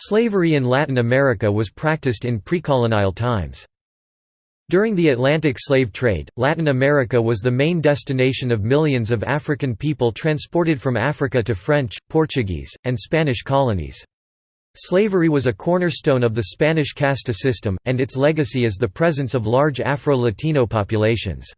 Slavery in Latin America was practiced in pre-colonial times. During the Atlantic slave trade, Latin America was the main destination of millions of African people transported from Africa to French, Portuguese, and Spanish colonies. Slavery was a cornerstone of the Spanish casta system, and its legacy is the presence of large Afro-Latino populations.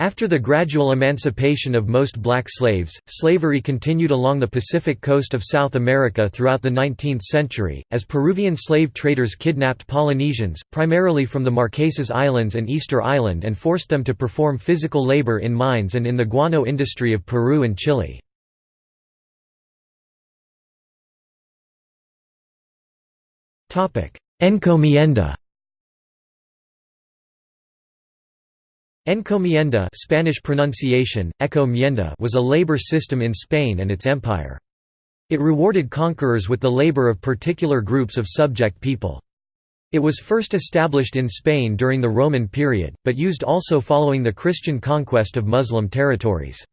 After the gradual emancipation of most black slaves, slavery continued along the Pacific coast of South America throughout the 19th century, as Peruvian slave traders kidnapped Polynesians, primarily from the Marquesas Islands and Easter Island and forced them to perform physical labor in mines and in the guano industry of Peru and Chile. Encomienda Encomienda Spanish pronunciation, Ecomienda was a labor system in Spain and its empire. It rewarded conquerors with the labor of particular groups of subject people. It was first established in Spain during the Roman period, but used also following the Christian conquest of Muslim territories.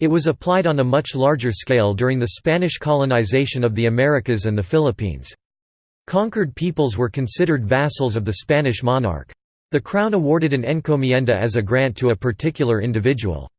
It was applied on a much larger scale during the Spanish colonization of the Americas and the Philippines. Conquered peoples were considered vassals of the Spanish monarch. The crown awarded an encomienda as a grant to a particular individual.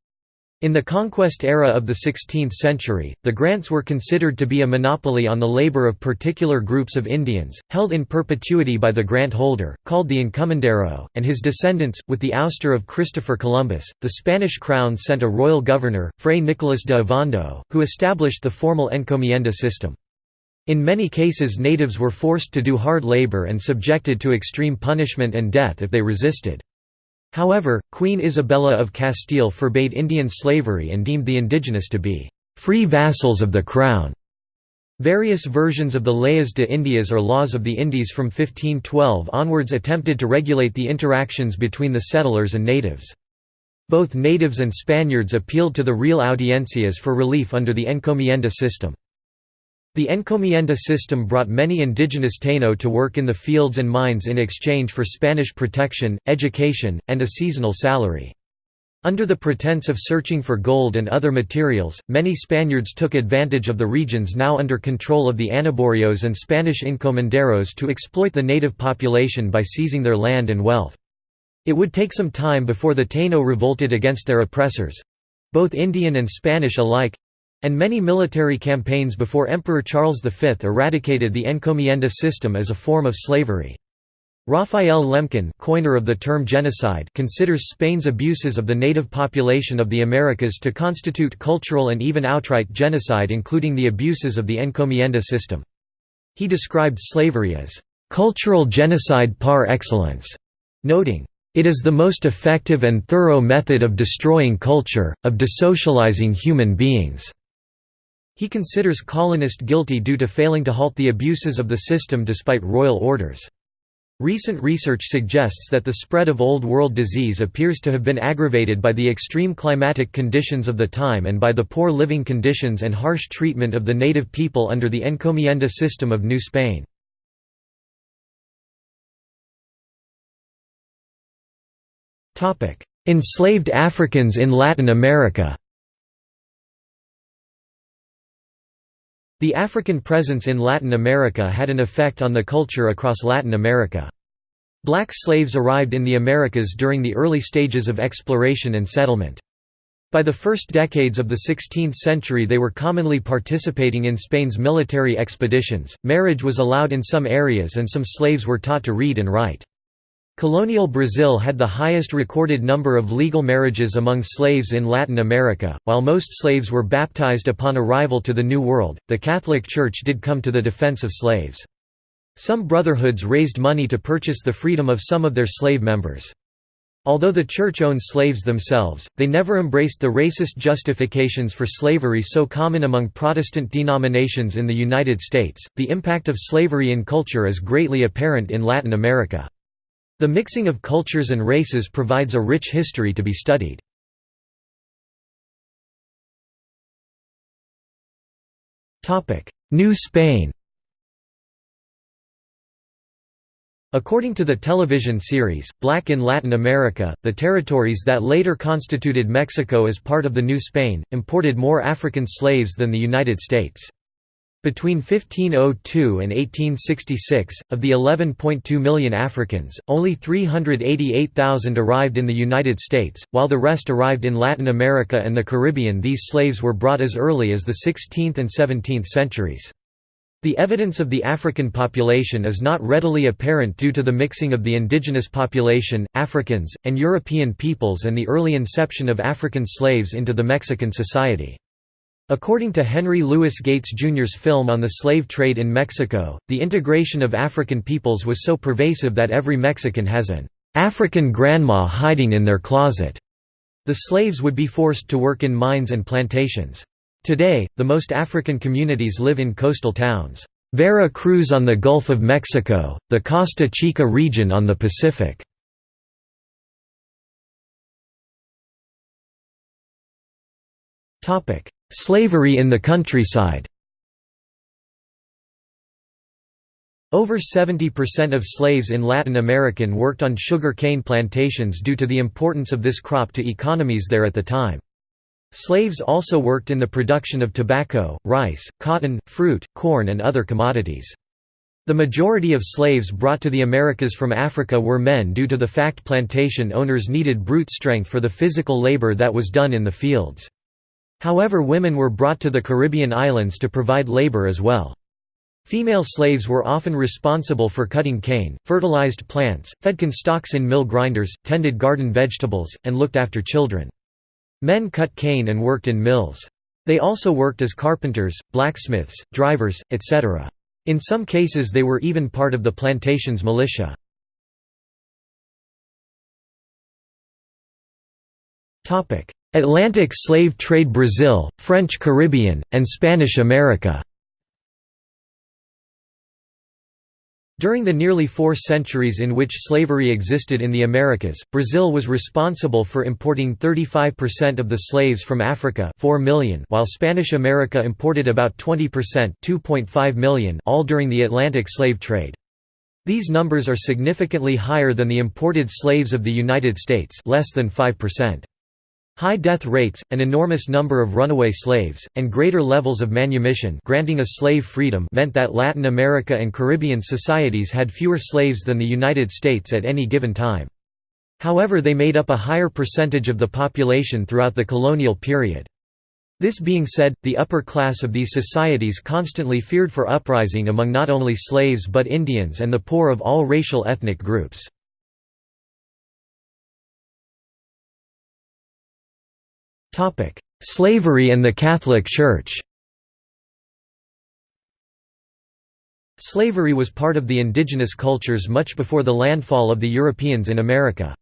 In the conquest era of the 16th century, the grants were considered to be a monopoly on the labor of particular groups of Indians, held in perpetuity by the grant holder, called the encomendero, and his descendants. With the ouster of Christopher Columbus, the Spanish crown sent a royal governor, Fray Nicolás de Ovando, who established the formal encomienda system. In many cases natives were forced to do hard labor and subjected to extreme punishment and death if they resisted. However, Queen Isabella of Castile forbade Indian slavery and deemed the indigenous to be free vassals of the crown. Various versions of the Leyes de Indias or Laws of the Indies from 1512 onwards attempted to regulate the interactions between the settlers and natives. Both natives and Spaniards appealed to the Real Audiencias for relief under the encomienda system. The encomienda system brought many indigenous Taino to work in the fields and mines in exchange for Spanish protection, education, and a seasonal salary. Under the pretense of searching for gold and other materials, many Spaniards took advantage of the regions now under control of the Anaborios and Spanish encomenderos to exploit the native population by seizing their land and wealth. It would take some time before the Taino revolted against their oppressors—both Indian and Spanish alike, and many military campaigns before Emperor Charles V eradicated the encomienda system as a form of slavery. Raphael Lemkin coiner of the term genocide considers Spain's abuses of the native population of the Americas to constitute cultural and even outright genocide including the abuses of the encomienda system. He described slavery as, "...cultural genocide par excellence", noting, "...it is the most effective and thorough method of destroying culture, of desocializing human beings." He considers colonist guilty due to failing to halt the abuses of the system despite royal orders. Recent research suggests that the spread of Old World disease appears to have been aggravated by the extreme climatic conditions of the time and by the poor living conditions and harsh treatment of the native people under the encomienda system of New Spain. Enslaved Africans in Latin America The African presence in Latin America had an effect on the culture across Latin America. Black slaves arrived in the Americas during the early stages of exploration and settlement. By the first decades of the 16th century they were commonly participating in Spain's military expeditions, marriage was allowed in some areas and some slaves were taught to read and write. Colonial Brazil had the highest recorded number of legal marriages among slaves in Latin America. While most slaves were baptized upon arrival to the New World, the Catholic Church did come to the defense of slaves. Some brotherhoods raised money to purchase the freedom of some of their slave members. Although the Church owned slaves themselves, they never embraced the racist justifications for slavery so common among Protestant denominations in the United States. The impact of slavery in culture is greatly apparent in Latin America. The mixing of cultures and races provides a rich history to be studied. New Spain According to the television series, Black in Latin America, the territories that later constituted Mexico as part of the New Spain, imported more African slaves than the United States. Between 1502 and 1866, of the 11.2 million Africans, only 388,000 arrived in the United States, while the rest arrived in Latin America and the Caribbean. These slaves were brought as early as the 16th and 17th centuries. The evidence of the African population is not readily apparent due to the mixing of the indigenous population, Africans, and European peoples and the early inception of African slaves into the Mexican society. According to Henry Louis Gates Jr.'s film on the slave trade in Mexico, the integration of African peoples was so pervasive that every Mexican has an African grandma hiding in their closet. The slaves would be forced to work in mines and plantations. Today, the most African communities live in coastal towns. Vera Cruz on the Gulf of Mexico, the Costa Chica region on the Pacific. Topic: Slavery in the countryside Over 70% of slaves in Latin American worked on sugar cane plantations due to the importance of this crop to economies there at the time. Slaves also worked in the production of tobacco, rice, cotton, fruit, corn and other commodities. The majority of slaves brought to the Americas from Africa were men due to the fact plantation owners needed brute strength for the physical labor that was done in the fields. However women were brought to the Caribbean islands to provide labor as well. Female slaves were often responsible for cutting cane, fertilized plants, fed corn stalks in mill grinders, tended garden vegetables, and looked after children. Men cut cane and worked in mills. They also worked as carpenters, blacksmiths, drivers, etc. In some cases they were even part of the plantation's militia. Atlantic slave trade Brazil, French Caribbean, and Spanish America During the nearly four centuries in which slavery existed in the Americas, Brazil was responsible for importing 35% of the slaves from Africa 4 million while Spanish America imported about 20% 2.5 million all during the Atlantic slave trade. These numbers are significantly higher than the imported slaves of the United States less than 5%. High death rates, an enormous number of runaway slaves, and greater levels of manumission granting a slave freedom meant that Latin America and Caribbean societies had fewer slaves than the United States at any given time. However they made up a higher percentage of the population throughout the colonial period. This being said, the upper class of these societies constantly feared for uprising among not only slaves but Indians and the poor of all racial ethnic groups. Slavery and the Catholic Church Slavery was part of the indigenous cultures much before the landfall of the Europeans in America.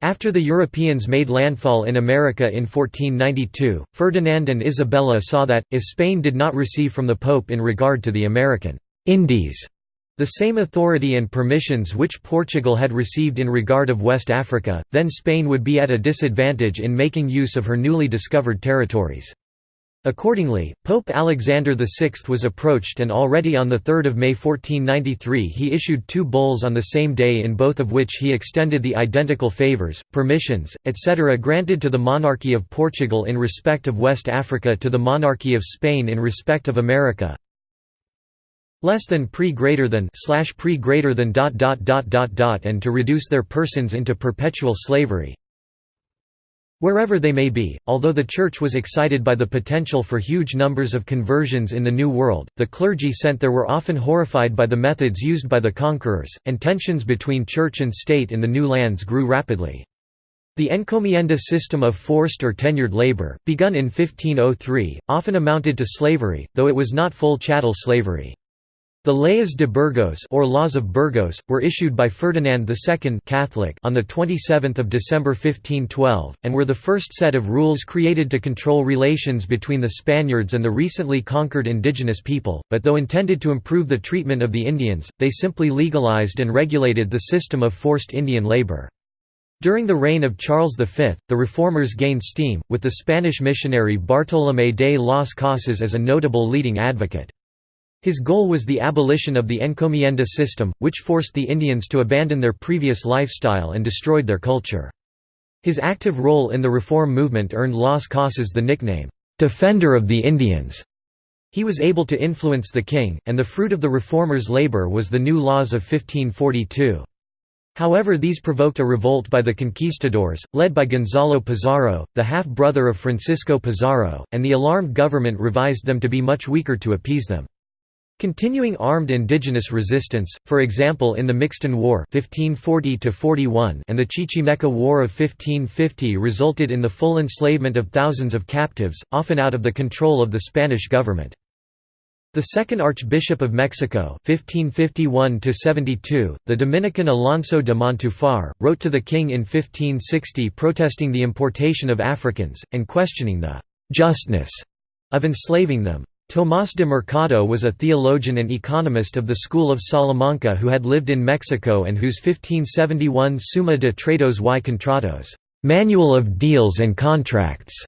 After the Europeans made landfall in America in 1492, Ferdinand and Isabella saw that, if Spain did not receive from the Pope in regard to the American Indies the same authority and permissions which Portugal had received in regard of West Africa, then Spain would be at a disadvantage in making use of her newly discovered territories. Accordingly, Pope Alexander VI was approached and already on 3 May 1493 he issued two bulls on the same day in both of which he extended the identical favours, permissions, etc. granted to the monarchy of Portugal in respect of West Africa to the monarchy of Spain in respect of America, less than pre greater than slash pre greater than dot dot dot dot dot and to reduce their persons into perpetual slavery wherever they may be although the church was excited by the potential for huge numbers of conversions in the new world the clergy sent there were often horrified by the methods used by the conquerors and tensions between church and state in the new lands grew rapidly the encomienda system of forced or tenured labor, begun in 1503, often amounted to slavery, though it was not full chattel slavery. The Leyes de Burgos or Laws of Burgos were issued by Ferdinand II Catholic on the 27th of December 1512 and were the first set of rules created to control relations between the Spaniards and the recently conquered indigenous people, but though intended to improve the treatment of the Indians, they simply legalized and regulated the system of forced Indian labor. During the reign of Charles V, the reformers gained steam, with the Spanish missionary Bartolomé de las Casas as a notable leading advocate. His goal was the abolition of the encomienda system, which forced the Indians to abandon their previous lifestyle and destroyed their culture. His active role in the reform movement earned Las Casas the nickname, "'Defender of the Indians'". He was able to influence the king, and the fruit of the reformers' labor was the new laws of 1542. However these provoked a revolt by the conquistadors, led by Gonzalo Pizarro, the half-brother of Francisco Pizarro, and the alarmed government revised them to be much weaker to appease them. Continuing armed indigenous resistance, for example in the Mixton War 1540 and the Chichimeca War of 1550 resulted in the full enslavement of thousands of captives, often out of the control of the Spanish government. The second Archbishop of Mexico 1551 the Dominican Alonso de Montufar, wrote to the king in 1560 protesting the importation of Africans, and questioning the «justness» of enslaving them. Tomás de Mercado was a theologian and economist of the school of Salamanca who had lived in Mexico and whose 1571 Summa de Tratos y Contratos Manual of Deals and Contracts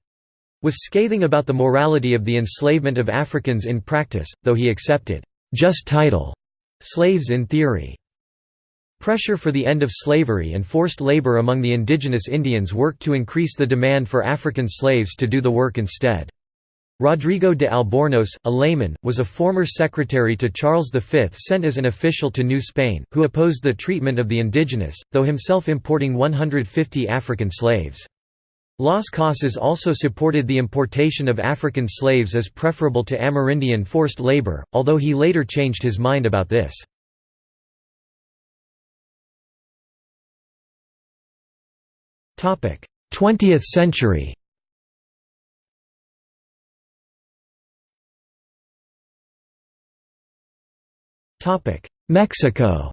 was scathing about the morality of the enslavement of Africans in practice, though he accepted just title slaves in theory. Pressure for the end of slavery and forced labor among the indigenous Indians worked to increase the demand for African slaves to do the work instead. Rodrigo de Albornoz, a layman, was a former secretary to Charles V sent as an official to New Spain, who opposed the treatment of the indigenous, though himself importing 150 African slaves. Las Casas also supported the importation of African slaves as preferable to Amerindian forced labor, although he later changed his mind about this. Twentieth century Mexico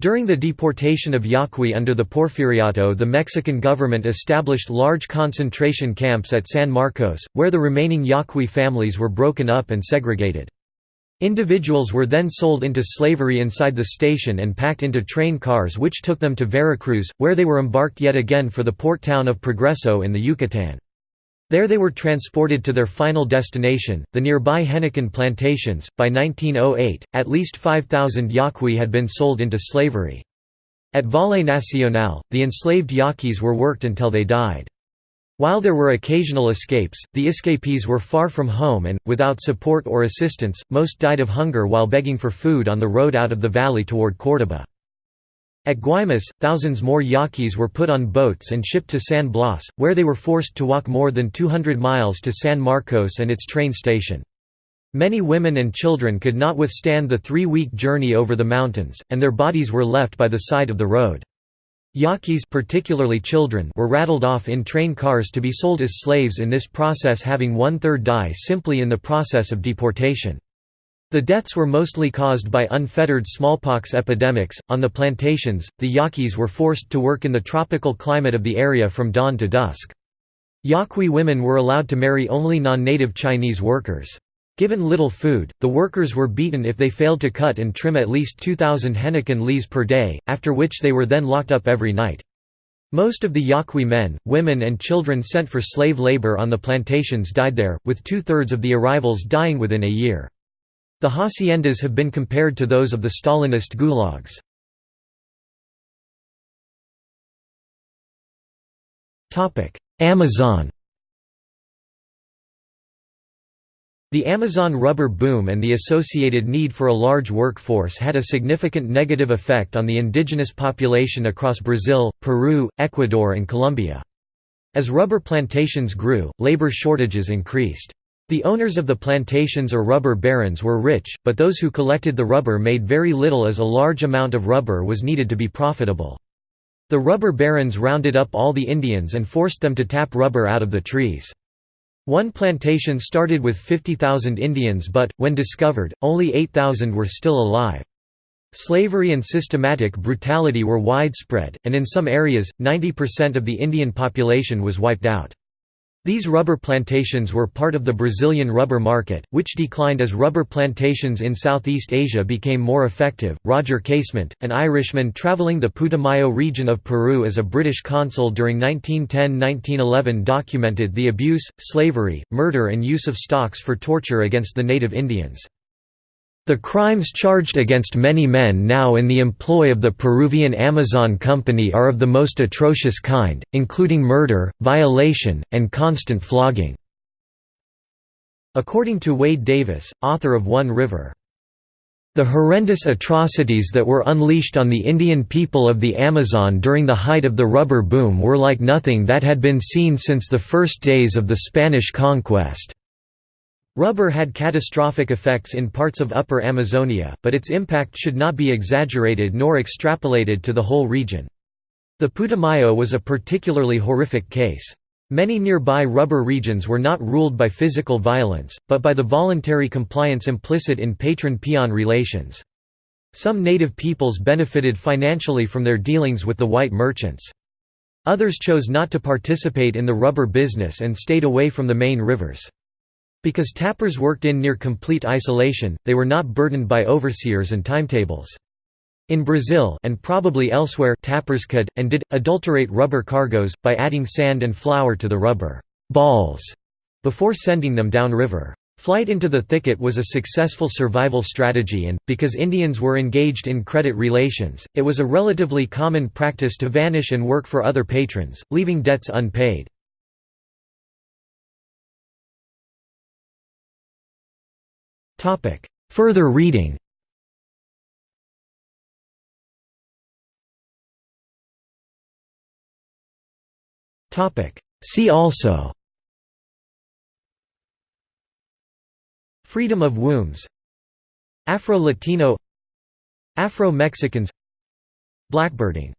During the deportation of Yaqui under the Porfiriato the Mexican government established large concentration camps at San Marcos, where the remaining Yaqui families were broken up and segregated. Individuals were then sold into slavery inside the station and packed into train cars which took them to Veracruz, where they were embarked yet again for the port town of Progreso in the Yucatan. There they were transported to their final destination, the nearby Henequen plantations. By 1908, at least 5,000 Yaqui had been sold into slavery. At Valle Nacional, the enslaved Yaquis were worked until they died. While there were occasional escapes, the escapees were far from home and, without support or assistance, most died of hunger while begging for food on the road out of the valley toward Córdoba. At Guaymas, thousands more Yaquis were put on boats and shipped to San Blas, where they were forced to walk more than 200 miles to San Marcos and its train station. Many women and children could not withstand the three-week journey over the mountains, and their bodies were left by the side of the road. Yaquis particularly children were rattled off in train cars to be sold as slaves in this process having one-third die simply in the process of deportation. The deaths were mostly caused by unfettered smallpox epidemics. On the plantations, the Yaquis were forced to work in the tropical climate of the area from dawn to dusk. Yaqui women were allowed to marry only non-native Chinese workers. Given little food, the workers were beaten if they failed to cut and trim at least 2,000 henequen leaves per day, after which they were then locked up every night. Most of the Yaqui men, women and children sent for slave labor on the plantations died there, with two-thirds of the arrivals dying within a year. The haciendas have been compared to those of the Stalinist gulags. Amazon The Amazon rubber boom and the associated need for a large workforce had a significant negative effect on the indigenous population across Brazil, Peru, Ecuador and Colombia. As rubber plantations grew, labor shortages increased. The owners of the plantations or rubber barons were rich, but those who collected the rubber made very little as a large amount of rubber was needed to be profitable. The rubber barons rounded up all the Indians and forced them to tap rubber out of the trees. One plantation started with 50,000 Indians but, when discovered, only 8,000 were still alive. Slavery and systematic brutality were widespread, and in some areas, 90% of the Indian population was wiped out. These rubber plantations were part of the Brazilian rubber market, which declined as rubber plantations in Southeast Asia became more effective. Roger Casement, an Irishman traveling the Putumayo region of Peru as a British consul during 1910 1911, documented the abuse, slavery, murder, and use of stocks for torture against the native Indians. The crimes charged against many men now in the employ of the Peruvian Amazon Company are of the most atrocious kind, including murder, violation, and constant flogging. According to Wade Davis, author of One River, the horrendous atrocities that were unleashed on the Indian people of the Amazon during the height of the rubber boom were like nothing that had been seen since the first days of the Spanish conquest. Rubber had catastrophic effects in parts of Upper Amazonia, but its impact should not be exaggerated nor extrapolated to the whole region. The Putumayo was a particularly horrific case. Many nearby rubber regions were not ruled by physical violence, but by the voluntary compliance implicit in patron-peon relations. Some native peoples benefited financially from their dealings with the white merchants. Others chose not to participate in the rubber business and stayed away from the main rivers. Because tappers worked in near complete isolation, they were not burdened by overseers and timetables. In Brazil and probably elsewhere tappers could, and did, adulterate rubber cargoes, by adding sand and flour to the rubber balls before sending them downriver. Flight into the thicket was a successful survival strategy and, because Indians were engaged in credit relations, it was a relatively common practice to vanish and work for other patrons, leaving debts unpaid. Further reading. See also. Freedom of wombs. Afro-Latino. Afro-Mexicans. Blackbirding